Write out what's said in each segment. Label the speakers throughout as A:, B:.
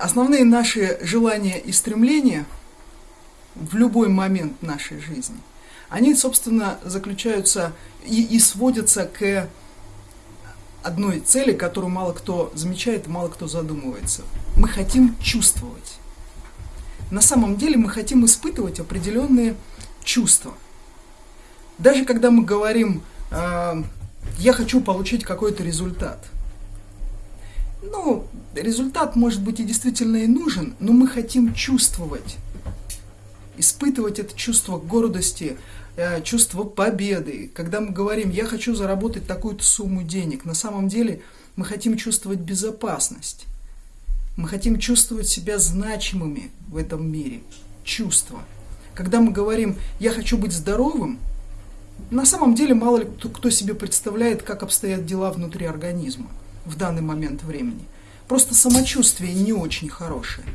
A: Основные наши желания и стремления в любой момент нашей жизни, они, собственно, заключаются и, и сводятся к одной цели, которую мало кто замечает, мало кто задумывается. Мы хотим чувствовать. На самом деле мы хотим испытывать определенные чувства. Даже когда мы говорим, э, я хочу получить какой-то результат. Ну, результат может быть и действительно и нужен, но мы хотим чувствовать, испытывать это чувство гордости, Э, чувство победы, когда мы говорим, я хочу заработать такую-то сумму денег, на самом деле мы хотим чувствовать безопасность. Мы хотим чувствовать себя значимыми в этом мире. Чувство. Когда мы говорим, я хочу быть здоровым, на самом деле мало ли кто, кто себе представляет, как обстоят дела внутри организма в данный момент времени. Просто самочувствие не очень хорошее.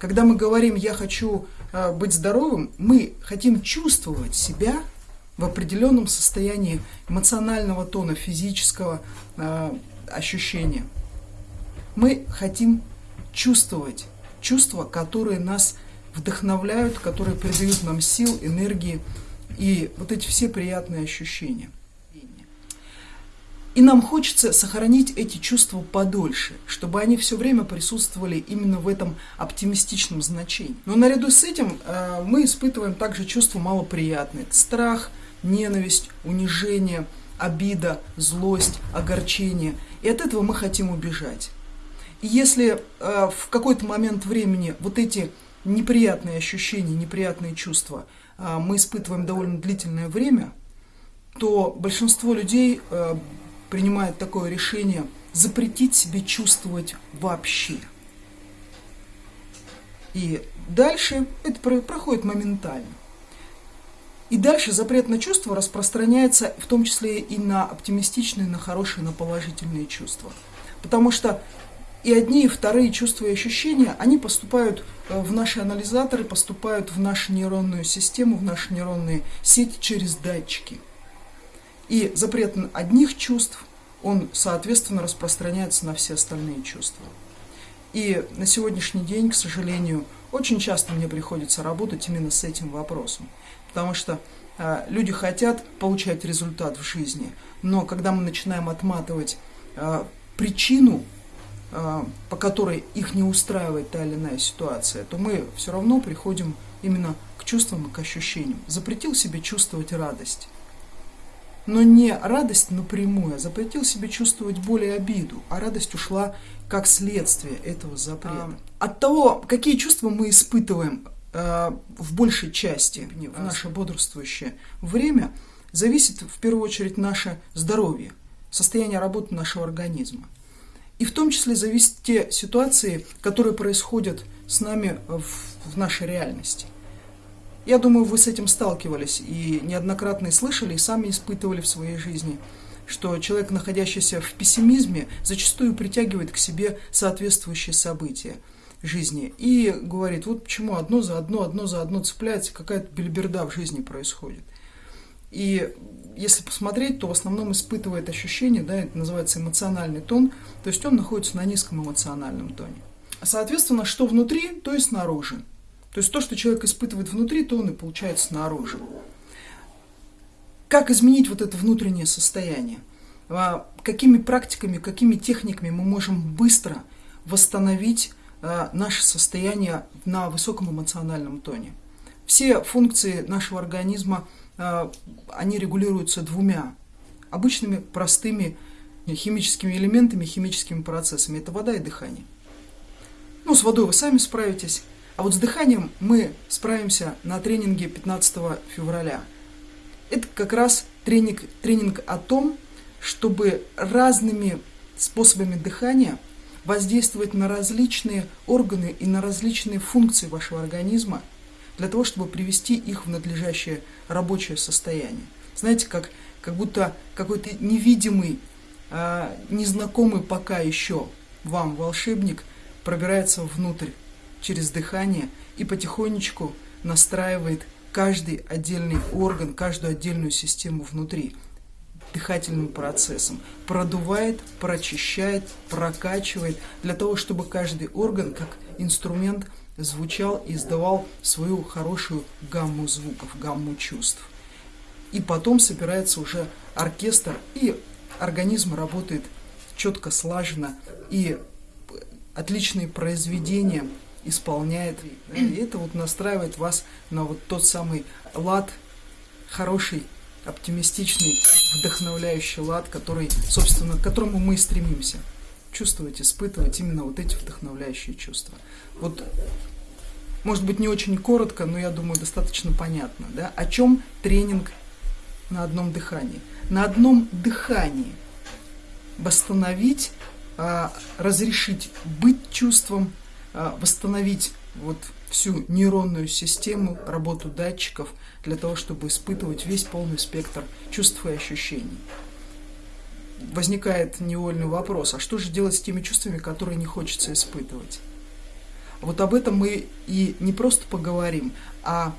A: Когда мы говорим «я хочу э, быть здоровым», мы хотим чувствовать себя в определенном состоянии эмоционального тона, физического э, ощущения. Мы хотим чувствовать чувства, которые нас вдохновляют, которые придают нам сил, энергии и вот эти все приятные ощущения. И нам хочется сохранить эти чувства подольше, чтобы они все время присутствовали именно в этом оптимистичном значении. Но наряду с этим э, мы испытываем также чувства малоприятные. Страх, ненависть, унижение, обида, злость, огорчение. И от этого мы хотим убежать. И если э, в какой-то момент времени вот эти неприятные ощущения, неприятные чувства э, мы испытываем довольно длительное время, то большинство людей э, принимает такое решение запретить себе чувствовать вообще. И дальше это проходит моментально. И дальше запрет на чувства распространяется в том числе и на оптимистичные, на хорошие, на положительные чувства. Потому что и одни, и вторые чувства и ощущения, они поступают э, в наши анализаторы, поступают в нашу нейронную систему, в наши нейронные сети через датчики. И запрет одних чувств, он, соответственно, распространяется на все остальные чувства. И на сегодняшний день, к сожалению, очень часто мне приходится работать именно с этим вопросом. Потому что э, люди хотят получать результат в жизни, но когда мы начинаем отматывать э, причину, э, по которой их не устраивает та или иная ситуация, то мы все равно приходим именно к чувствам и к ощущениям. Запретил себе чувствовать радость но не радость напрямую, а запретил себе чувствовать боль и обиду, а радость ушла как следствие этого запрета. А, от того, какие чувства мы испытываем э, в большей части в наше бодрствующее время, зависит в первую очередь наше здоровье, состояние работы нашего организма. И в том числе зависят те ситуации, которые происходят с нами в, в нашей реальности. Я думаю, вы с этим сталкивались и неоднократно слышали, и сами испытывали в своей жизни, что человек, находящийся в пессимизме, зачастую притягивает к себе соответствующие события жизни и говорит, вот почему одно за одно, одно за одно цепляется, какая-то бельберда в жизни происходит. И если посмотреть, то в основном испытывает ощущение, да, это называется эмоциональный тон, то есть он находится на низком эмоциональном тоне. Соответственно, что внутри, то и снаружи. То есть то, что человек испытывает внутри, то он и получает снаружи. Как изменить вот это внутреннее состояние? А, какими практиками, какими техниками мы можем быстро восстановить а, наше состояние на высоком эмоциональном тоне? Все функции нашего организма, а, они регулируются двумя обычными простыми химическими элементами, химическими процессами. Это вода и дыхание. Ну, с водой вы сами справитесь. А вот с дыханием мы справимся на тренинге 15 февраля. Это как раз тренинг, тренинг о том, чтобы разными способами дыхания воздействовать на различные органы и на различные функции вашего организма для того, чтобы привести их в надлежащее рабочее состояние. Знаете, как, как будто какой-то невидимый, э, незнакомый пока еще вам волшебник пробирается внутрь через дыхание и потихонечку настраивает каждый отдельный орган, каждую отдельную систему внутри. дыхательным процессом. Продувает, прочищает, прокачивает, для того, чтобы каждый орган, как инструмент, звучал и издавал свою хорошую гамму звуков, гамму чувств. И потом собирается уже оркестр, и организм работает четко, слаженно, и отличные произведения исполняет. И это вот настраивает вас на вот тот самый лад, хороший, оптимистичный, вдохновляющий лад, который, собственно, к которому мы и стремимся. Чувствовать, испытывать именно вот эти вдохновляющие чувства. Вот, может быть, не очень коротко, но я думаю, достаточно понятно. Да? О чем тренинг на одном дыхании? На одном дыхании восстановить, а, разрешить быть чувством, восстановить вот всю нейронную систему, работу датчиков, для того, чтобы испытывать весь полный спектр чувств и ощущений. Возникает невольный вопрос, а что же делать с теми чувствами, которые не хочется испытывать? Вот об этом мы и не просто поговорим, а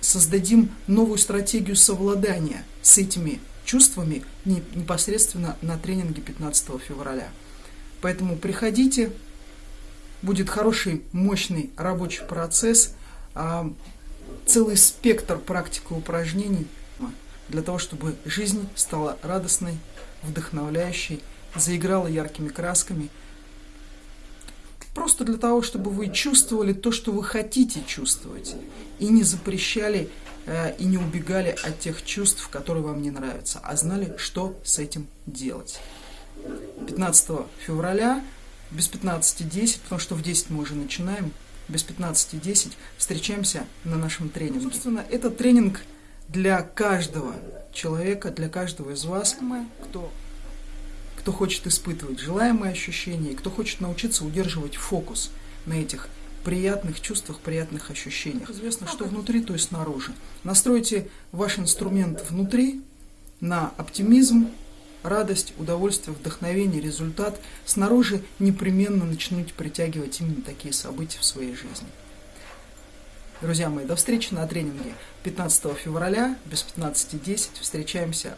A: создадим новую стратегию совладания с этими чувствами непосредственно на тренинге 15 февраля. Поэтому приходите, будет хороший, мощный рабочий процесс, а, целый спектр практик и упражнений для того, чтобы жизнь стала радостной, вдохновляющей, заиграла яркими красками. Просто для того, чтобы вы чувствовали то, что вы хотите чувствовать, и не запрещали э, и не убегали от тех чувств, которые вам не нравятся, а знали, что с этим делать. 15 февраля без 15.10, потому что в 10 мы уже начинаем, без 15.10 встречаемся на нашем тренинге. Собственно, это тренинг для каждого человека, для каждого из вас, кто, кто хочет испытывать желаемые ощущения, кто хочет научиться удерживать фокус на этих приятных чувствах, приятных ощущениях. Известно, что внутри, то и снаружи. Настройте ваш инструмент внутри на оптимизм, радость, удовольствие, вдохновение, результат снаружи непременно начнут притягивать именно такие события в своей жизни. Друзья мои, до встречи на тренинге 15 февраля без 15.10. Встречаемся.